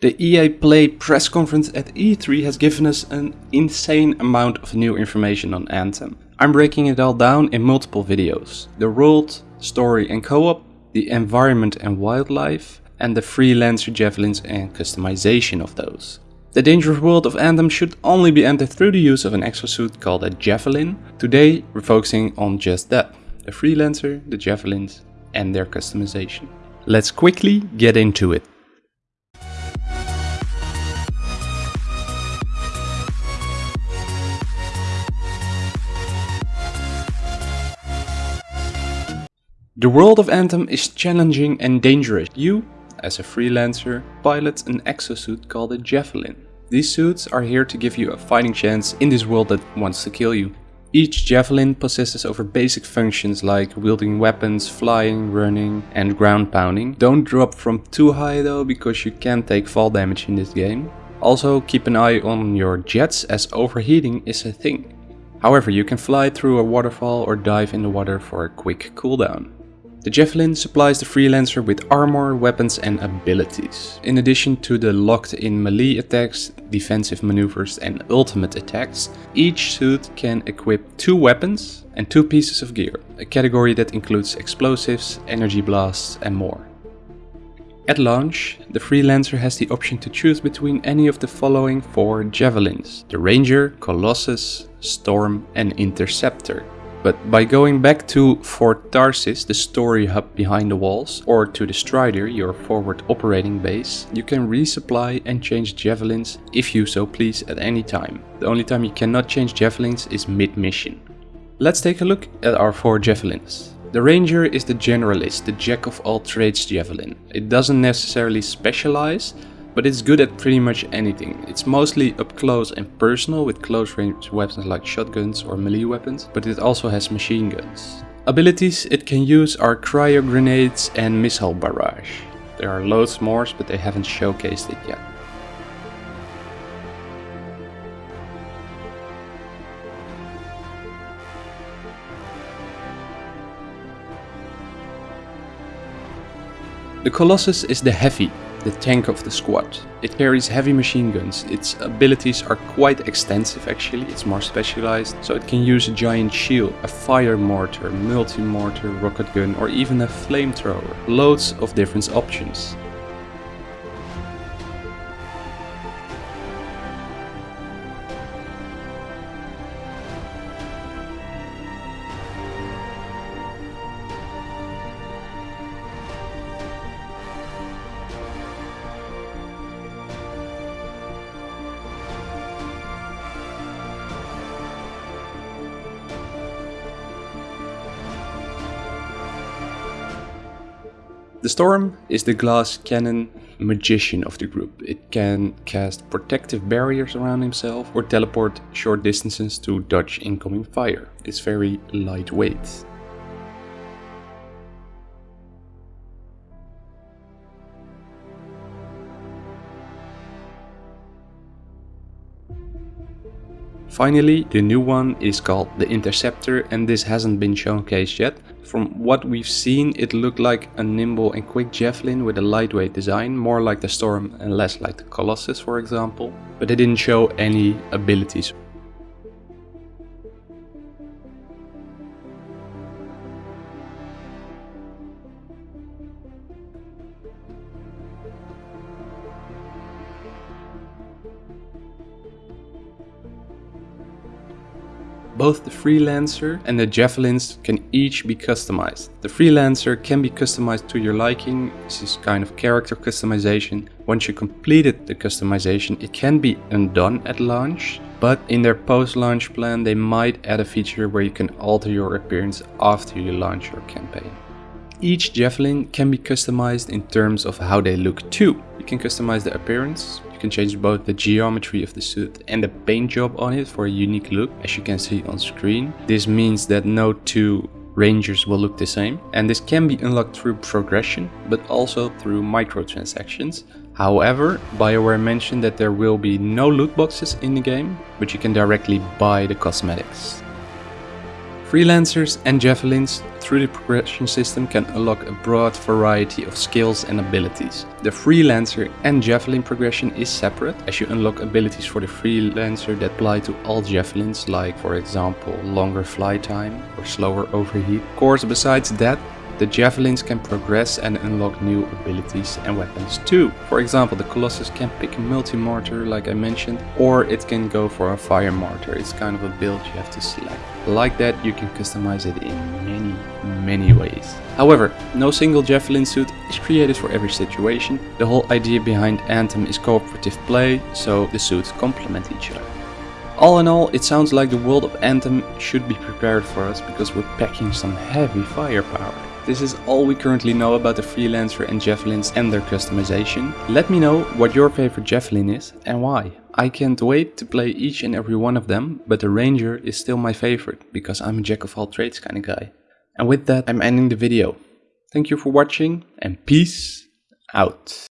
The EA Play press conference at E3 has given us an insane amount of new information on Anthem. I'm breaking it all down in multiple videos. The world, story and co-op, the environment and wildlife, and the freelancer javelins and customization of those. The dangerous world of Anthem should only be entered through the use of an exosuit called a javelin. Today we're focusing on just that, the freelancer, the javelins and their customization. Let's quickly get into it. The world of Anthem is challenging and dangerous. You, as a freelancer, pilot an exosuit called a Javelin. These suits are here to give you a fighting chance in this world that wants to kill you. Each Javelin possesses over basic functions like wielding weapons, flying, running and ground pounding. Don't drop from too high though because you can take fall damage in this game. Also keep an eye on your jets as overheating is a thing. However, you can fly through a waterfall or dive in the water for a quick cooldown. The Javelin supplies the freelancer with armor, weapons and abilities. In addition to the locked-in melee attacks, defensive maneuvers and ultimate attacks, each suit can equip two weapons and two pieces of gear, a category that includes explosives, energy blasts and more. At launch, the freelancer has the option to choose between any of the following four javelins. The Ranger, Colossus, Storm and Interceptor. But by going back to Fort Tarsis, the story hub behind the walls, or to the Strider, your forward operating base, you can resupply and change javelins if you so please at any time. The only time you cannot change javelins is mid-mission. Let's take a look at our four javelins. The Ranger is the generalist, the jack of all trades javelin. It doesn't necessarily specialize, but it's good at pretty much anything. It's mostly up close and personal with close range weapons like shotguns or melee weapons, but it also has machine guns. Abilities it can use are cryo grenades and missile barrage. There are loads more, but they haven't showcased it yet. The Colossus is the heavy, the tank of the squad. It carries heavy machine guns, its abilities are quite extensive actually, it's more specialized, so it can use a giant shield, a fire mortar, multi-mortar, rocket gun or even a flamethrower. Loads of different options. The Storm is the glass cannon magician of the group. It can cast protective barriers around himself or teleport short distances to dodge incoming fire. It's very lightweight. Finally, the new one is called the Interceptor and this hasn't been showcased yet. From what we've seen, it looked like a nimble and quick javelin with a lightweight design, more like the Storm and less like the Colossus for example. But it didn't show any abilities Both the Freelancer and the Javelins can each be customized. The Freelancer can be customized to your liking, this is kind of character customization. Once you completed the customization, it can be undone at launch, but in their post-launch plan they might add a feature where you can alter your appearance after you launch your campaign. Each Javelin can be customized in terms of how they look too. You can customize the appearance, you can change both the geometry of the suit and the paint job on it for a unique look, as you can see on screen. This means that no two Rangers will look the same and this can be unlocked through progression but also through microtransactions. However, BioWare mentioned that there will be no loot boxes in the game, but you can directly buy the cosmetics. Freelancers and Javelins through the progression system can unlock a broad variety of skills and abilities. The Freelancer and Javelin progression is separate as you unlock abilities for the Freelancer that apply to all Javelins like for example longer fly time or slower overheat. Of course besides that the javelins can progress and unlock new abilities and weapons too. For example, the Colossus can pick a multi-mortar like I mentioned, or it can go for a fire mortar. It's kind of a build you have to select. Like that you can customize it in many, many ways. However, no single javelin suit is created for every situation. The whole idea behind Anthem is cooperative play, so the suits complement each other. All in all, it sounds like the world of Anthem should be prepared for us because we're packing some heavy firepower. This is all we currently know about the Freelancer and Javelins and their customization. Let me know what your favorite Javelin is and why. I can't wait to play each and every one of them, but the Ranger is still my favorite because I'm a jack of all trades kind of guy. And with that, I'm ending the video. Thank you for watching and peace out.